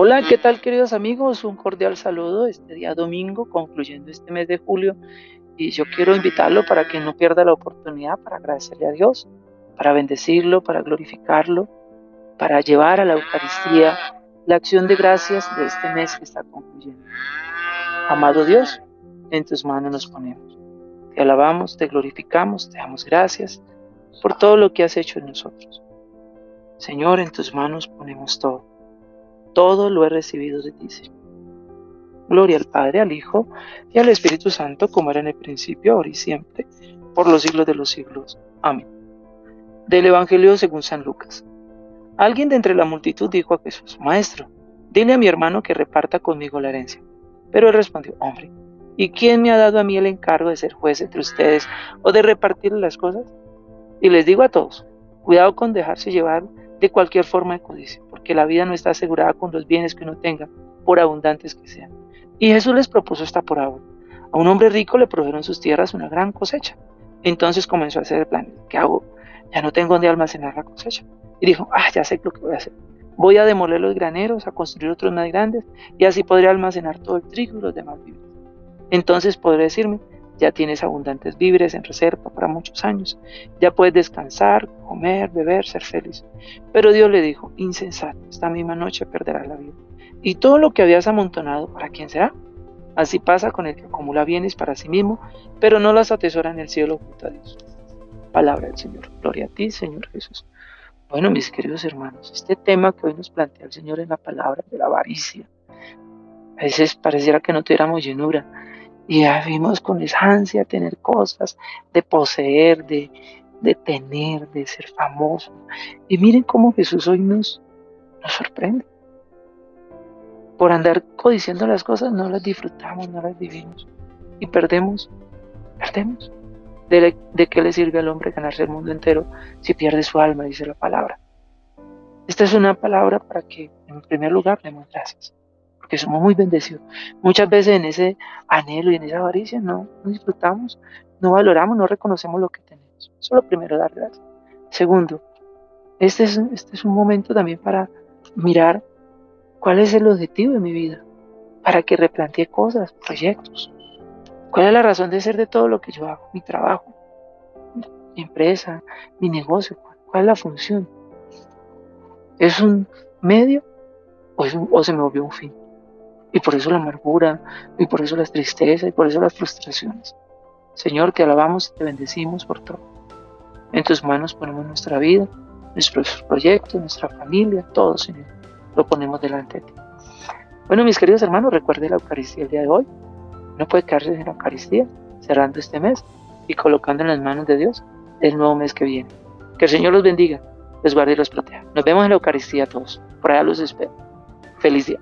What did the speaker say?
Hola, ¿qué tal queridos amigos? Un cordial saludo este día domingo, concluyendo este mes de julio. Y yo quiero invitarlo para que no pierda la oportunidad para agradecerle a Dios, para bendecirlo, para glorificarlo, para llevar a la Eucaristía la acción de gracias de este mes que está concluyendo. Amado Dios, en tus manos nos ponemos. Te alabamos, te glorificamos, te damos gracias por todo lo que has hecho en nosotros. Señor, en tus manos ponemos todo todo lo he recibido de ti, Señor. Gloria al Padre, al Hijo y al Espíritu Santo, como era en el principio, ahora y siempre, por los siglos de los siglos. Amén. Del Evangelio según San Lucas. Alguien de entre la multitud dijo a Jesús, Maestro, dile a mi hermano que reparta conmigo la herencia. Pero él respondió, Hombre, ¿y quién me ha dado a mí el encargo de ser juez entre ustedes o de repartir las cosas? Y les digo a todos, cuidado con dejarse llevar de cualquier forma de codicia, porque la vida no está asegurada con los bienes que uno tenga, por abundantes que sean. Y Jesús les propuso esta parábola. A un hombre rico le produjeron sus tierras una gran cosecha. Entonces comenzó a hacer el plan. ¿Qué hago? Ya no tengo dónde almacenar la cosecha. Y dijo, ah, ya sé lo que voy a hacer. Voy a demoler los graneros, a construir otros más grandes, y así podré almacenar todo el trigo y los demás víveres. Entonces podré decirme, ya tienes abundantes víveres en reserva para muchos años, ya puedes descansar, comer, beber, ser feliz. Pero Dios le dijo, insensato, esta misma noche perderás la vida. ¿Y todo lo que habías amontonado, para quién será? Así pasa con el que acumula bienes para sí mismo, pero no las atesora en el cielo junto a Dios. Palabra del Señor. Gloria a ti, Señor Jesús. Bueno, mis queridos hermanos, este tema que hoy nos plantea el Señor en la palabra de la avaricia, a veces pareciera que no tuviéramos llenura, y ya vimos con esa ansia tener cosas, de poseer, de, de tener, de ser famoso. Y miren cómo Jesús hoy nos, nos sorprende. Por andar codiciando las cosas no las disfrutamos, no las vivimos. Y perdemos, perdemos. ¿De, ¿De, qué le sirve al hombre ganarse el mundo entero si pierde su alma? Dice la palabra. Esta es una palabra para que, en primer lugar, demos gracias que somos muy bendecidos. Muchas veces en ese anhelo y en esa avaricia no, disfrutamos, no valoramos, no reconocemos lo que tenemos. Eso es lo primero, dar gracias. Segundo, este es, este es un momento también para mirar cuál es el objetivo de mi vida, para que replantee cosas, proyectos. ¿Cuál es la razón de ser de todo lo que yo hago? Mi trabajo, mi empresa, mi negocio. ¿Cuál es la función? ¿Es un medio o, o se me volvió un fin? Y por eso la amargura, y por eso las tristezas, y por eso las frustraciones. Señor, te alabamos y te bendecimos por todo. En tus manos ponemos nuestra vida, nuestros proyectos, nuestra familia, todo, Señor. Lo ponemos delante de ti. Bueno, mis queridos hermanos, recuerde la Eucaristía el día de hoy. No puede quedarse sin la Eucaristía, cerrando este mes y colocando en las manos de Dios el nuevo mes que viene. Que el Señor los bendiga, los guarde y los proteja. Nos vemos en la Eucaristía todos. Por allá los espero. Feliz día.